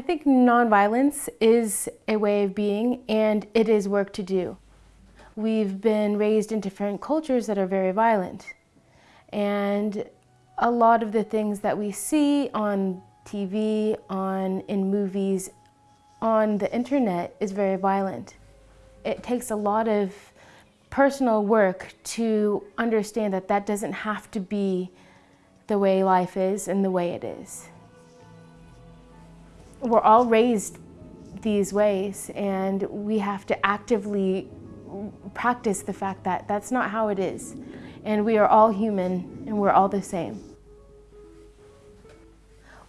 I think nonviolence is a way of being and it is work to do. We've been raised in different cultures that are very violent. And a lot of the things that we see on TV, on in movies, on the internet is very violent. It takes a lot of personal work to understand that that doesn't have to be the way life is and the way it is. We're all raised these ways and we have to actively practice the fact that that's not how it is. And we are all human and we're all the same.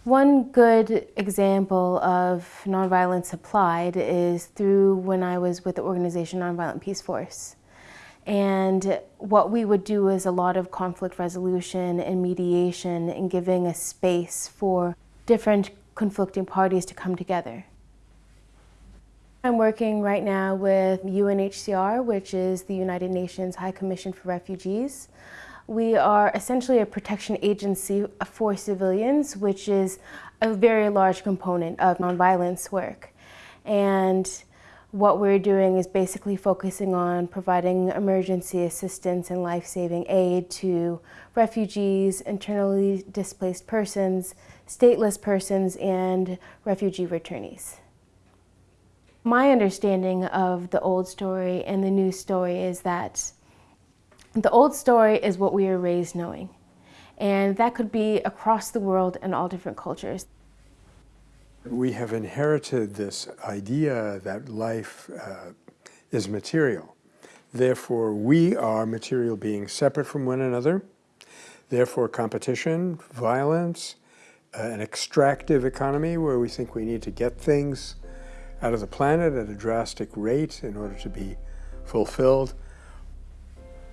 One good example of nonviolence applied is through when I was with the organization Nonviolent Peaceforce. And what we would do is a lot of conflict resolution and mediation and giving a space for different conflicting parties to come together. I'm working right now with UNHCR, which is the United Nations High Commission for Refugees. We are essentially a protection agency for civilians, which is a very large component of nonviolence work. And what we're doing is basically focusing on providing emergency assistance and life-saving aid to refugees, internally displaced persons, stateless persons, and refugee returnees. My understanding of the old story and the new story is that the old story is what we are raised knowing. And that could be across the world in all different cultures. We have inherited this idea that life uh, is material. Therefore, we are material beings separate from one another. Therefore, competition, violence, uh, an extractive economy where we think we need to get things out of the planet at a drastic rate in order to be fulfilled.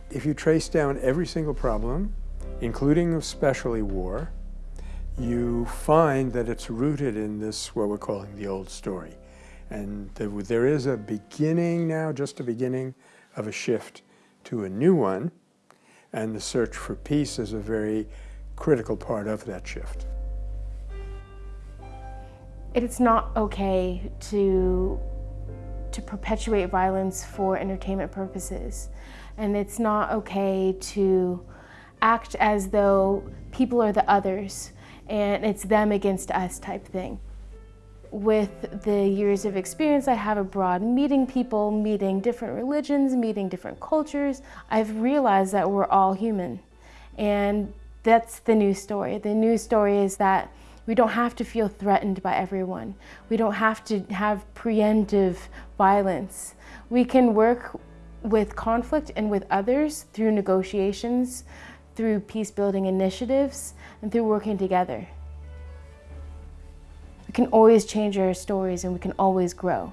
If you trace down every single problem, including especially war, you find that it's rooted in this, what we're calling the old story. And there is a beginning now, just a beginning of a shift to a new one. And the search for peace is a very critical part of that shift. It's not okay to, to perpetuate violence for entertainment purposes. And it's not okay to act as though people are the others and it's them against us type thing. With the years of experience I have abroad, meeting people, meeting different religions, meeting different cultures, I've realized that we're all human. And that's the new story. The new story is that we don't have to feel threatened by everyone. We don't have to have preemptive violence. We can work with conflict and with others through negotiations, through peace building initiatives and through working together. We can always change our stories and we can always grow.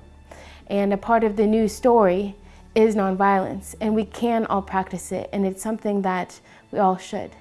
And a part of the new story is nonviolence and we can all practice it and it's something that we all should.